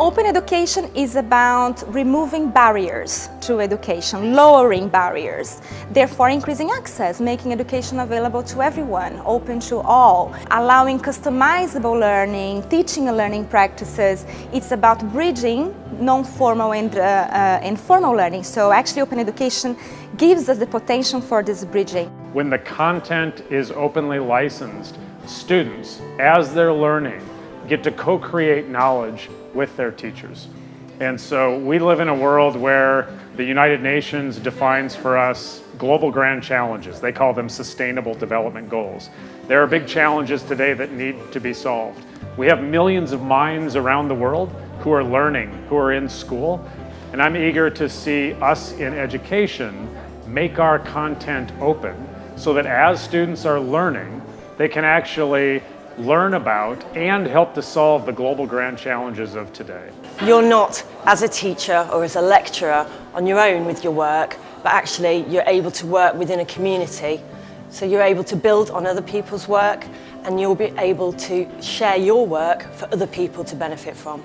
Open education is about removing barriers to education, lowering barriers, therefore increasing access, making education available to everyone, open to all, allowing customizable learning, teaching and learning practices. It's about bridging non-formal and uh, uh, informal learning. So actually open education gives us the potential for this bridging. When the content is openly licensed, students, as they're learning, get to co-create knowledge with their teachers. And so we live in a world where the United Nations defines for us global grand challenges. They call them sustainable development goals. There are big challenges today that need to be solved. We have millions of minds around the world who are learning, who are in school, and I'm eager to see us in education make our content open so that as students are learning, they can actually learn about and help to solve the global grand challenges of today. You're not, as a teacher or as a lecturer, on your own with your work, but actually you're able to work within a community. So you're able to build on other people's work and you'll be able to share your work for other people to benefit from.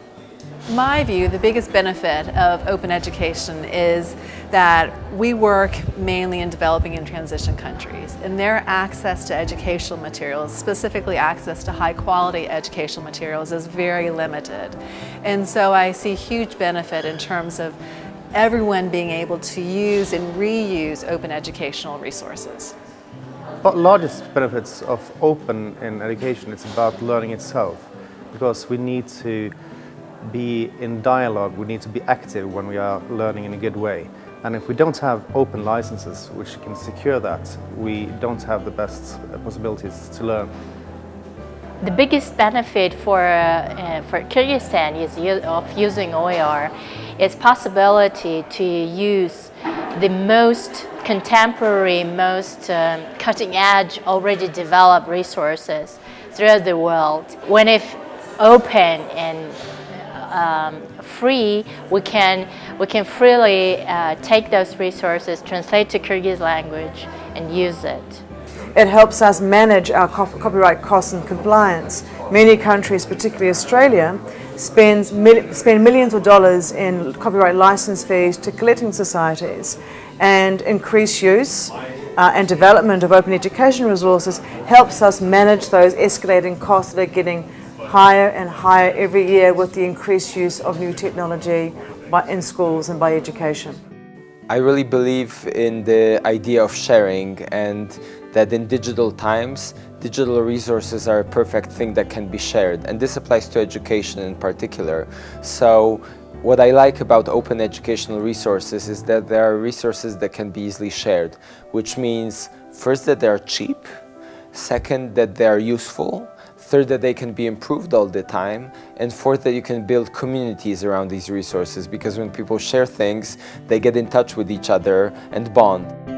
My view, the biggest benefit of open education is that we work mainly in developing and transition countries and their access to educational materials, specifically access to high quality educational materials is very limited. And so I see huge benefit in terms of everyone being able to use and reuse open educational resources. But largest benefits of open in education is about learning itself because we need to be in dialogue, we need to be active when we are learning in a good way. And if we don't have open licenses which can secure that, we don't have the best uh, possibilities to learn. The biggest benefit for, uh, for Kyrgyzstan is of using OER is possibility to use the most contemporary, most um, cutting edge, already developed resources throughout the world. When it's open and um, free, we can, we can freely uh, take those resources, translate to Kyrgyz language and use it. It helps us manage our copyright costs and compliance. Many countries, particularly Australia, spends mil spend millions of dollars in copyright license fees to collecting societies and increased use uh, and development of open education resources helps us manage those escalating costs that are getting higher and higher every year with the increased use of new technology in schools and by education. I really believe in the idea of sharing and that in digital times, digital resources are a perfect thing that can be shared. And this applies to education in particular. So what I like about open educational resources is that there are resources that can be easily shared, which means first that they are cheap, second that they are useful, third that they can be improved all the time, and fourth that you can build communities around these resources because when people share things, they get in touch with each other and bond.